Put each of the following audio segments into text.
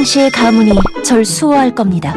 휘낭시의 가문이 절 수호할 겁니다.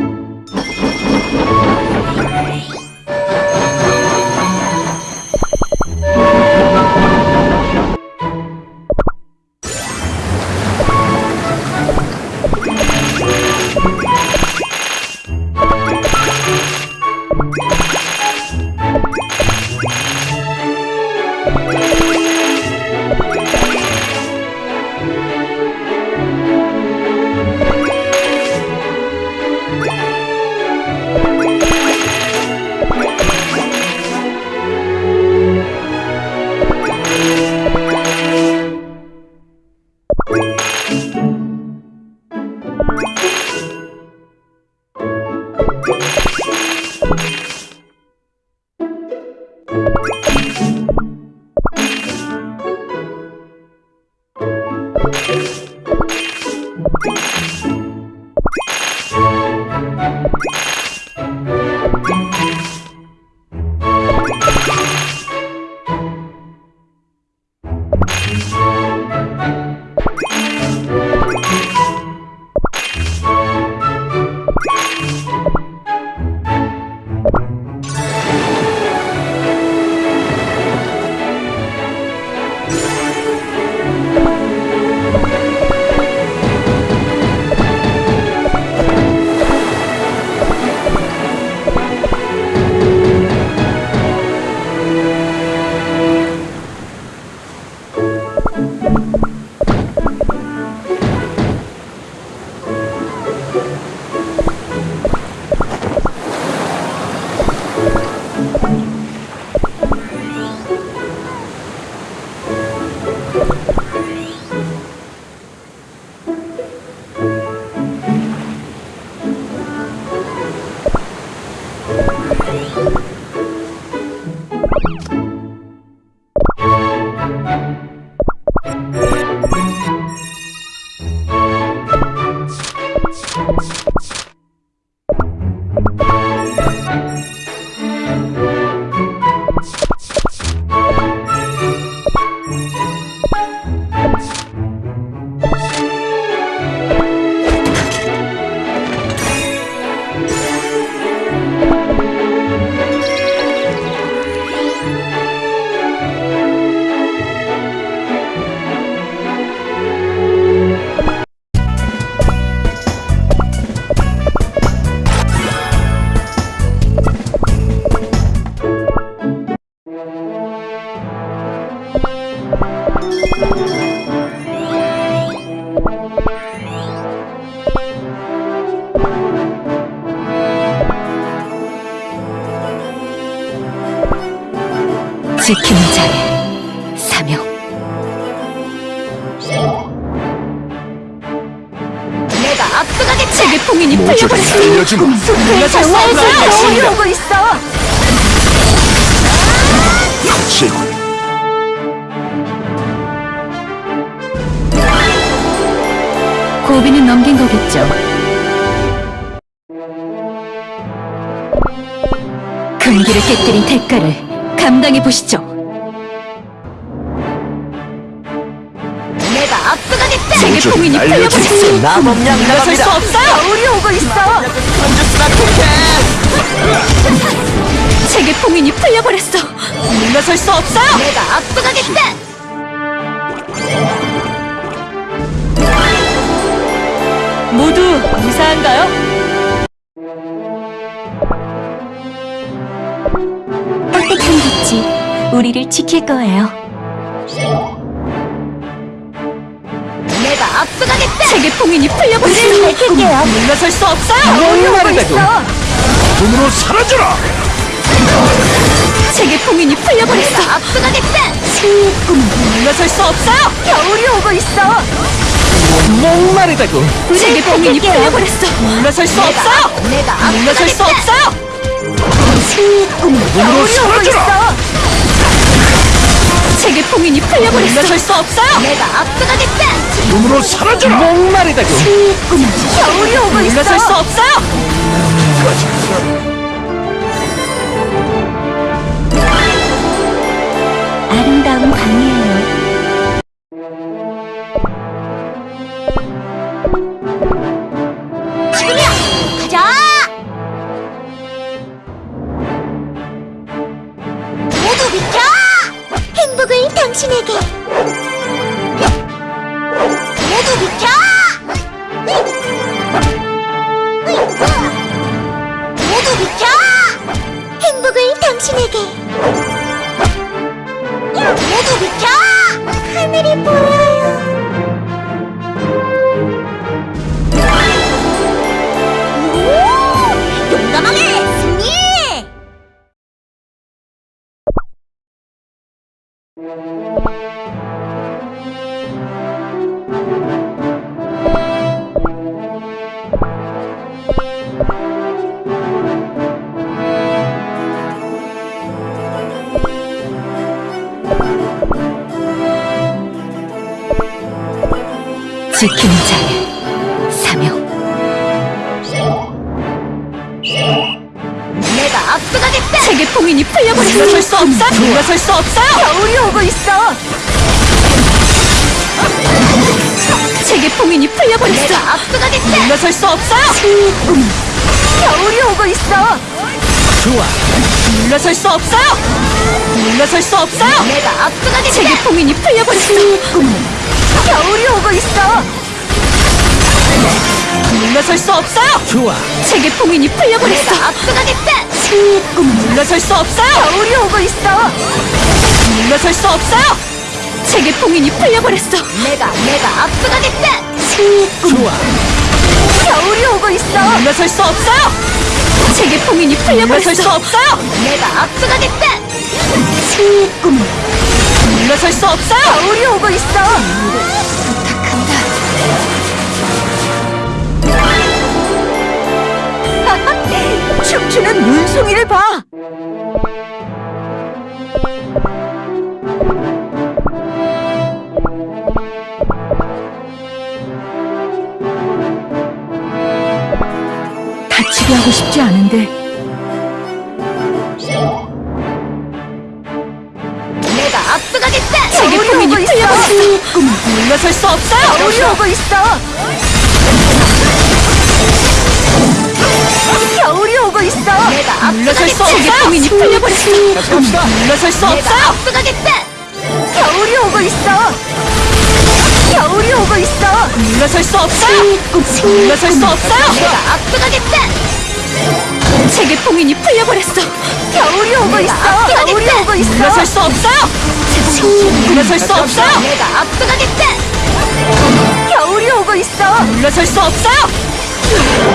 정화에서 겨울이 오고 있어. 거칠군. 고비는 넘긴 거겠죠. 금기를 깨뜨린 대가를 감당해 보시죠. 날려주겠어. 풀려버렸어. 나범양 물러설 수. 없어요. 겨울이 오고 있어. 세계 봉인이 풀려버렸어. 물러설 수 없어요. 내가 압도하겠지! 모두 무사한가요? 떳떳한 빛이 우리를 지킬 거예요. 압도하겠지! 세계 봉인이 풀려버렸어. 밝힐게요. 물러설 수 없어요. 겨울이 오고 있어. 눈으로 사라져라. 세계 봉인이 풀려버렸어. 내가 압도하겠지! 승리의 꿈은 물러설 수 없어요. 겨울이 오고 있어. 목마르다고. 세계 봉인이 풀려버렸어. 물러설 수 없어요. 내가 물러설 수! 없어요. 승리의 꿈은 눈으로 겨울이 세계 봉인이 풀려버렸어. 물러설 수 없어요. 내가 압도하겠지! 눈으로 사라져라. 목마르다고. 승리의 겨울이 오고 있어. 물러설 수 없어요. मेरी 없어요. 내가 압도하겠다! 세계 봉인이 풀려버렸어. 겨울이 오고 있어! 물러설 수 없어요. 좋아 세계 봉인이 풀려버렸어. 내가 압도하겠다! 물러설 수 없어요. 겨울이 오고 있어! 물러설 수 없어요. 세계 봉인이 풀려버렸어. 내가 내가 압도하겠다! 좋아 겨울이 오고 있어! 물러설 수 없어요. 세계 봉인이 풀려버렸어. 물러설 수 없어요. 내가 압도하겠다! 물러설 수 없어요. 겨울이 오고 있어! 부탁한다! 춤추는 눈송이를 봐! 다치게 하고 싶지 않은데 내가 봉인이 오고 있어! 풀려버렸어. 물러설 수 없어요. 겨울이 오고 있어! 겨울이 오고 있어! 내가 물러설 수 압도하겠다! 세계 봉인이 풀려버렸어. 갑시다 물러설 수 내가 없어요. 압도하겠다! 겨울이 오고 있어! 겨울이 오고 있어! 물러설 수 없어요. 물러설 수 없어요. 내가 압도하겠다! 세계 봉인이 풀려버렸어. 겨울이 오고 있어! 겨울이 오고 있어! 물러설 수 없어요. 물러설 수 없어요. 내가 압도하겠다! 겨울이 오고 있어! 물러설 수 없어요.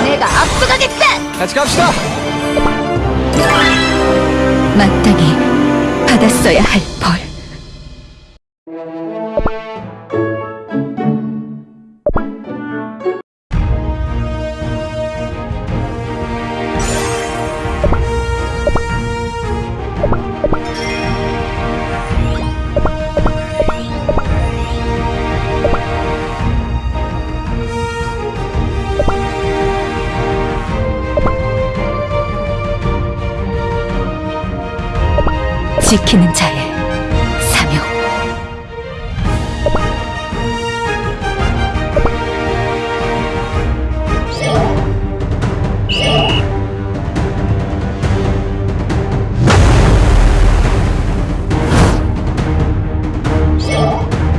내가 압도하겠다! 같이 갑시다 마땅히 받았어야 할 벌. 지키는 자의 사명.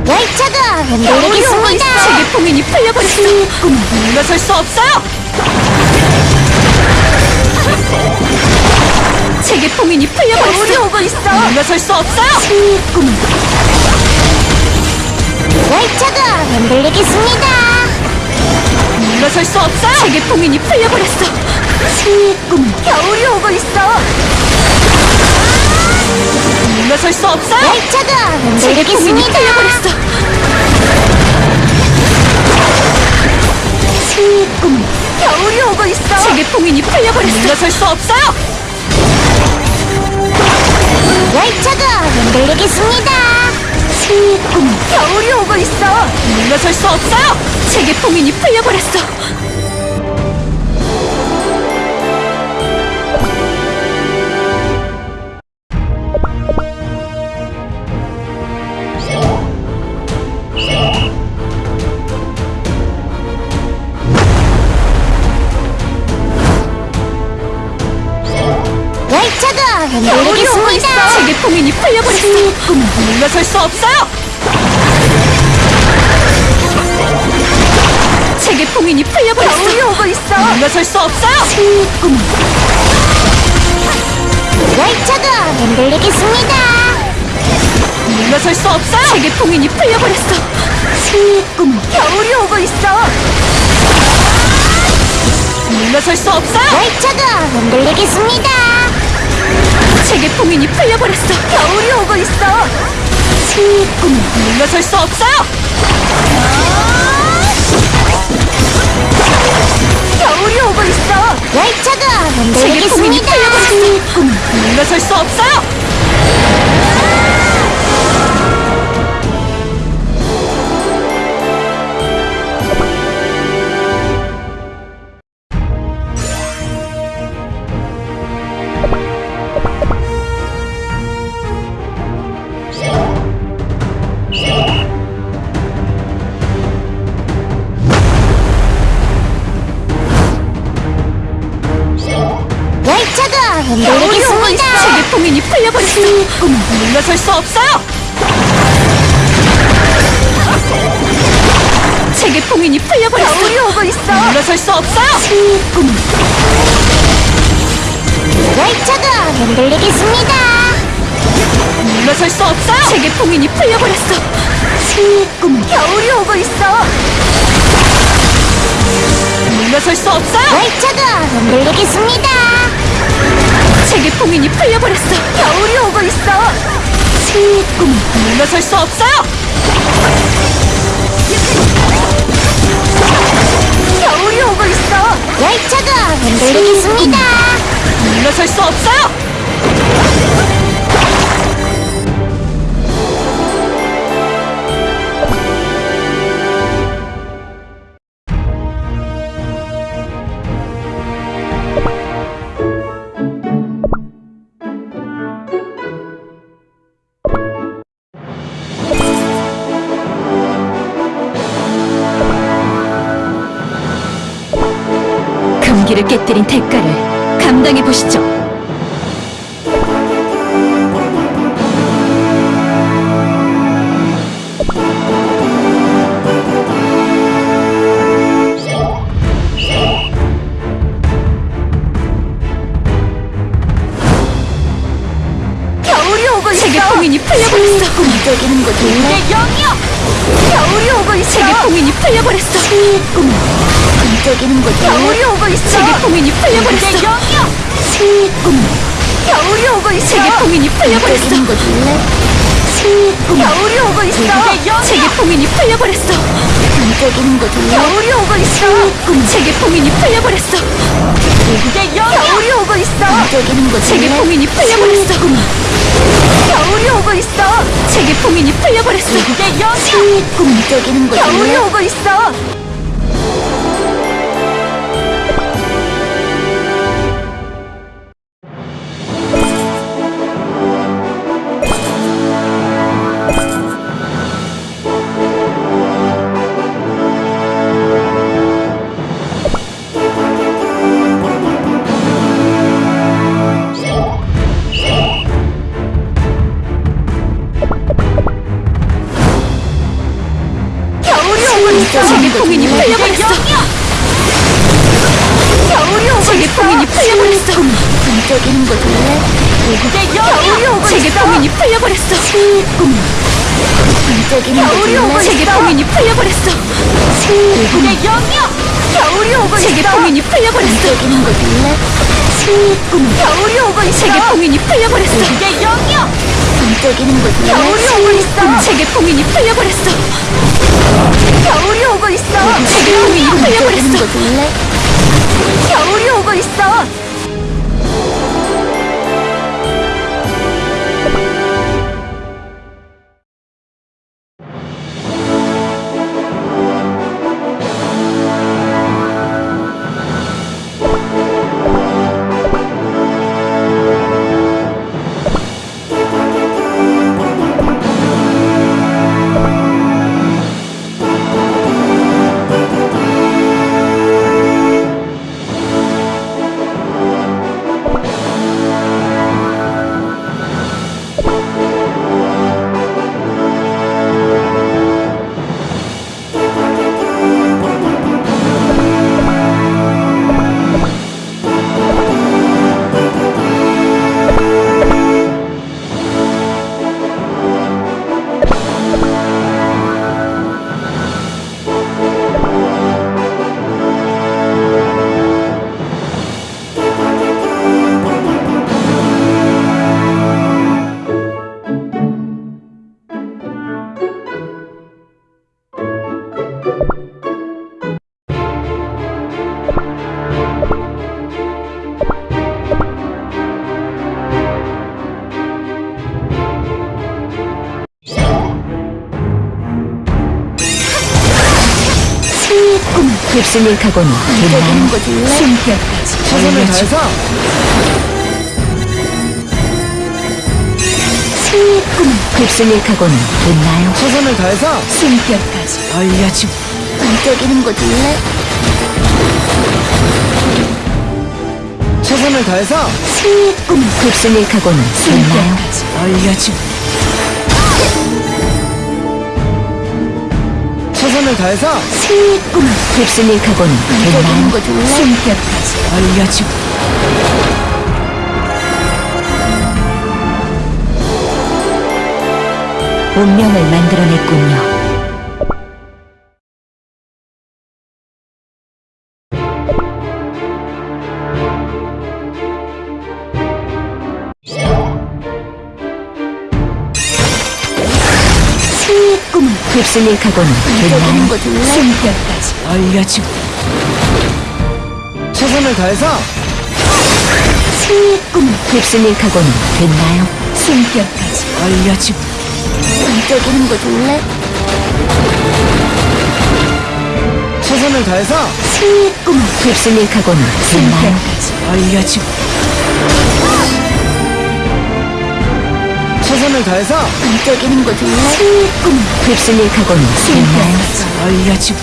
열차가 있어. 세계 봉인이 풀려버렸어. 물러설 수 없어요. 겨울이 풀려버렸어. 오고 있어! 물러설 수 없어요. 열차가 흔들리겠습니다! 물러설 수 없어요. 세계 봉인이 풀려버렸어. 겨울이 오고 있어! 물러설 수 없어요. 열차가 봉인이 풀려버렸어. 겨울이 오고 있어! 세계 봉인이 풀려버렸어. 물러설 수 없어요. 열차가 흔들리겠습니다! 겨울이 오고 있어! 물러설 수 없어요. 세계 봉인이 풀려버렸어. 풀려버렸어. 물러설 수 없어요. 세계 봉인이 풀려버렸어. 겨울이 오고 있어! 물러설 수 없어요. 열차가 흔들리겠습니다! 물러설 수 없어요. 세계 봉인이 풀려버렸어. 겨울이 오고 있어! 물러설 수 없어요. 열차가 흔들리겠습니다. 제게 봉인이 풀려버렸어. 겨울이 오고 있어. 슬픔 물러설 수 없어요. 겨울이 오고 있어. 열차가 제게 봉인이. 풀려버렸어. 물러설 수 없어요. 열차가 흔들리겠습니다. 물러설 수 없어요. 제게 봉인이 풀려버렸어. 슬픔 겨울이 오고 있어. 물러설 수 없어요. 열차가 흔들리겠습니다. 제게 봉인이 풀려버렸어. 겨울이 오고 있어. 슬픔 물러설 수 없어요. 겨울이 오고 있어. 열차가 흔들리겠습니다. 물러설 수 없어요. 금기를 깨뜨린 대가를 감당해 보시죠. 제게 봉인이 풀려버렸어. 꿈적이는 거 좋네. 내 영이여. 겨울이 오고 있어. 제게 봉인이 풀려버렸어. 꿈적이는 거 겨울이. 오고 있어. 제게 봉인이 풀려버렸어. 내 영이여. 슬픔 겨울이 오고 있어. 제게 봉인이 풀려버렸어. 거 겨울이 오고 있어. 내 영이여. 제게 봉인이 풀려버렸어. 거. 겨울이 오고 있어. 제게 봉인이 풀려버렸어. 내 영이여. 겨울이 오고 있어. 꿈적이는 거 제게. 봉인이 풀려버렸어. 겨울이 오고 있어. 제게 봉인이 풀려버렸어. 내 영이여. 슬픔 꿈적이는 거 겨울이. 오고 있어. 겨울이 오고 있어. 제게 봉인이 풀려버렸어. 겨울이 오고 제게 봉인이 풀려버렸어. 꿈적이는 거 좋네. 내 겨울이 오고 제게 봉인이 풀려버렸어. 슬픔 꿈적이는 거 겨울이 오고 좋네. 제게 봉인이 풀려버렸어. 슬픔 내 영이여. 겨울이 오고 제게 봉인이 풀려버렸어. 거 겨울이 오고 있어. 제게 봉인이 풀려버렸어. 내 영이여. 꿈적이는 거 좋네. 겨울이 오고 있어. 제게 봉인이 풀려버렸어. 겨울이 오고 있어. 풀려버렸어. 거 좋네. 겨울이 오고 있어. 거 줄래? 숨결까지 최선을 다해서 승리의 휩쓸릴 각오는 됐나요? 최선을 다해서 숨결까지 알려주고 반짝이는 거 줄래? 최선을 다해서 승리의 각오는 됐나요? 숨결까지 알려주고 최선을 다해서 됐나요? 거 줄래? 숨결까지 알려주고 운명을 만들어냈군요. 휩쓸릴 각오는 줄래? 숨결까지 알려주고 최선을 다해서 승리의 꿈은 휩쓸릴 각오는 됐나요? 숨결까지 알려주고 반짝이는 거 줄래? 최선을 다해서 승리의 꿈은 휩쓸릴 각오는 됐나요? 숨결까지 알려주고 최선을 다해서 반짝이는 거 줄래? 승리의 꿈은 휩쓸릴 각오는? 숨결까지 알려주고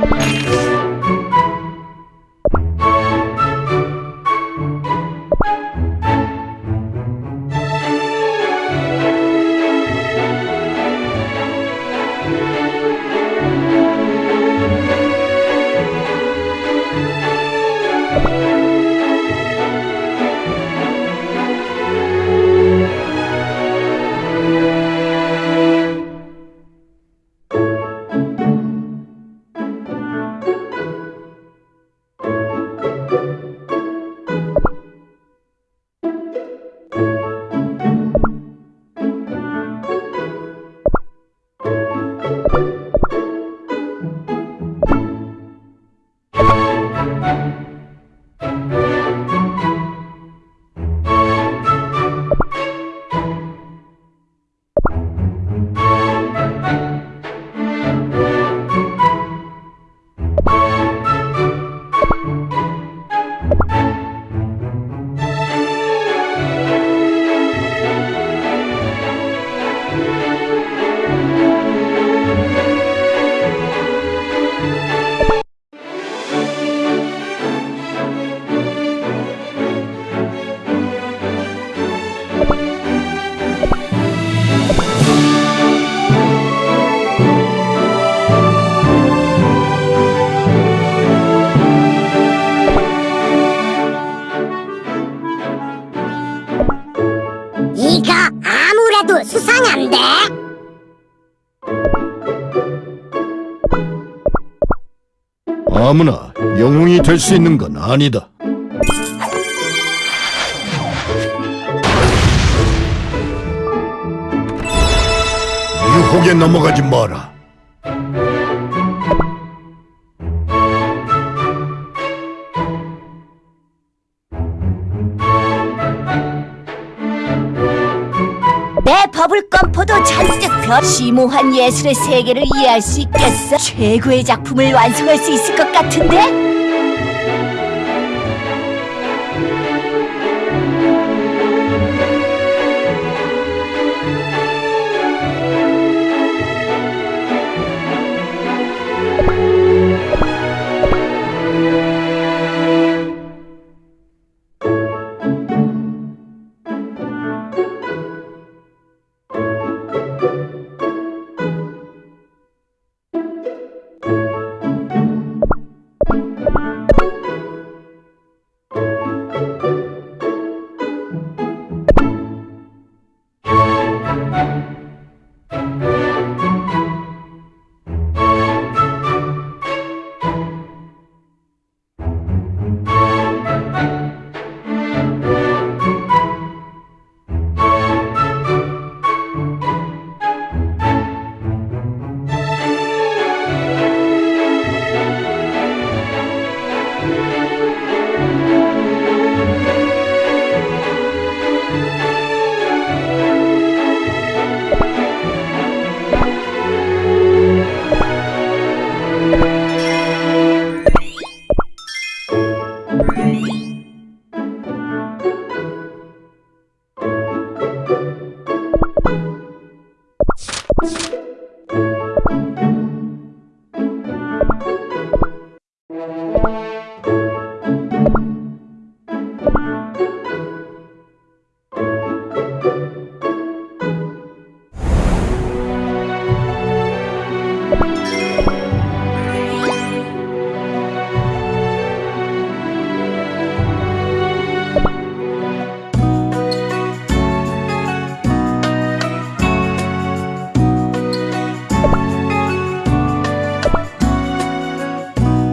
Bye. 될수 있는 건 아니다. 유혹에 넘어가지 마라. 내 버블 잔뜩 펴 심오한 예술의 세계를 이해할 수 있겠어 최고의 작품을 완성할 수 있을 것 같은데?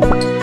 음.